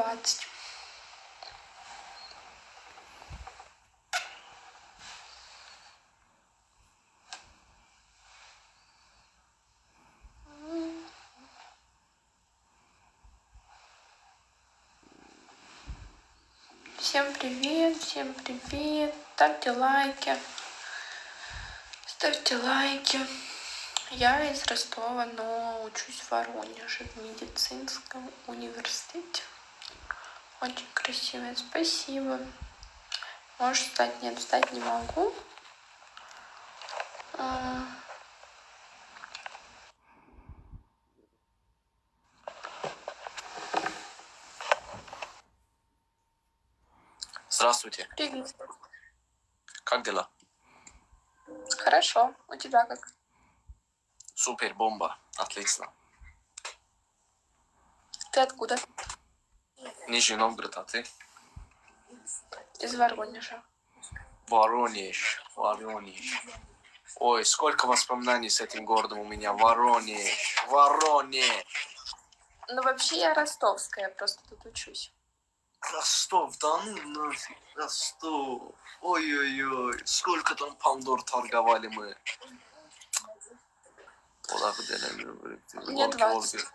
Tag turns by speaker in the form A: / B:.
A: 20. Всем привет, всем привет. Ставьте лайки. Ставьте лайки. Я из Ростова, но учусь в Воронеже в медицинском университете. Очень красивое, спасибо. Можешь встать? Нет, встать не могу. А,
B: Здравствуйте.
A: Привет.
B: Как дела?
A: Хорошо. У тебя как?
B: Супер, бомба. Отлично.
A: Ты откуда?
B: Нижний Новгород, а ты?
A: Из Воронежа.
B: Воронеж, Воронеж. Ой, сколько воспоминаний с этим городом у меня. Воронеж, Воронеж.
A: Ну, вообще я ростовская, просто тут учусь.
B: Ростов, да ну нафиг, Ростов. Ой-ой-ой, сколько там Пандор торговали мы.
A: Мне
B: 20.